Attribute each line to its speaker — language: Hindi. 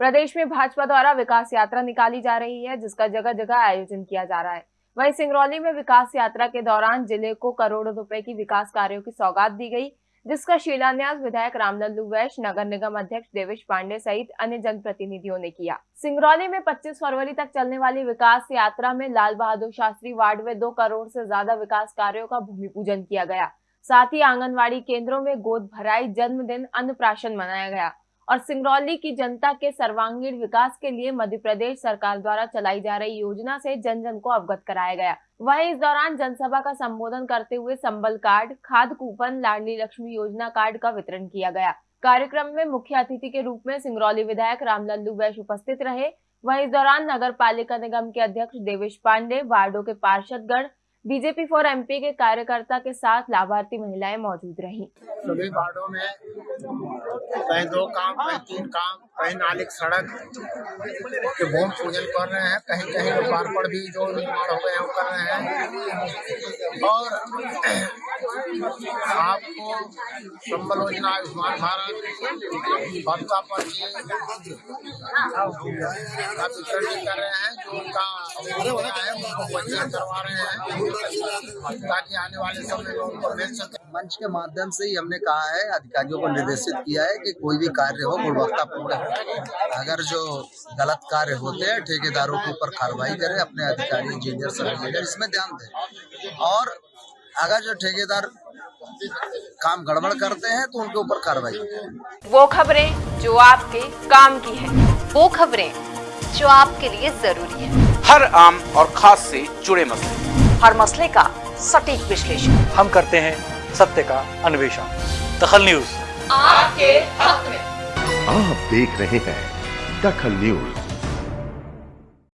Speaker 1: प्रदेश में भाजपा द्वारा विकास यात्रा निकाली जा रही है, जिसका जगह जगह आयोजन किया जा रहा है। वहीं सिंगरौली में विकास यात्रा के दौरान ज़िले को करोड़ों रुपए की विकास कार्यों की सौगात दी गई, जिसका शिलान्यास विधायक रामलल्लू वैश्य, नगर निगम अध्यक्ष देवेश पांडे सहित अन्य जनप्रतिनिधियों ने किया। सिंगरौली में 25 फरवरी तक चलने वाली विकास यात्रा में लाल बहादुर शास्त्री वार्ड में दो करोड़ से ज़्यादा विकास कार्यों का भूमि पूजन किया गया। साथ ही आंगनबाड़ी केंद्रों में गोद भराई जन्मदिन अन्नप्राशन मनाया गया। और सिंगरौली की जनता के सर्वांगीण विकास के लिए मध्य प्रदेश सरकार द्वारा चलाई जा रही योजना से जन जन को अवगत कराया गया। वहीं इस दौरान जनसभा का संबोधन करते हुए संबल कार्ड, खाद कूपन, लाडली लक्ष्मी योजना कार्ड का वितरण किया गया। कार्यक्रम में मुख्य अतिथि के रूप में सिंगरौली विधायक रामलल्लू वैश उपस्थित रहे। वहीं इस दौरान नगर पालिका निगम के अध्यक्ष देवेश पांडे, वार्डो के पार्षदगण बीजेपी फॉर एमपी के कार्यकर्ता के साथ लाभार्थी महिलाएँ मौजूद रही।
Speaker 2: सभी वार्डों में कहीं दो काम कहीं तीन काम कहीं नालिक सड़क के भूमि पूजन कर रहे हैं। कहीं कहीं लोकार्पण भी जो निर्माण हो गए हैं, वो कर रहे हैं। और आपको संबल योजना, आयुष्मान भारत, भत्ता पर्ची का वितरण कर रहे हैं, जो उनका करवा रहे हैं। ताकि आने वाले समय में उनको मिल सके।
Speaker 3: मंच के माध्यम से ही हमने कहा है अधिकारियों को निर्देशित किया है कि कोई भी कार्य हो गुणवत्तापूर्ण हो। अगर जो गलत कार्य होते हैं ठेकेदारों के ऊपर कार्रवाई करें अपने अधिकारी इंजीनियर सब इंजीनियर इसमें ध्यान दें। और अगर जो ठेकेदार काम गड़बड़ करते हैं तो उनके ऊपर कार्रवाई
Speaker 1: वो खबरें जो आपके काम की है
Speaker 4: वो खबरें जो आपके लिए ज़रूरी है।
Speaker 5: हर आम और खास से जुड़े मसले।
Speaker 4: हर मसले का सटीक विश्लेषण।
Speaker 6: हम करते हैं सत्य का अन्वेषण। दखल न्यूज़।
Speaker 4: आपके हक में।
Speaker 7: आप देख रहे हैं दखल न्यूज़।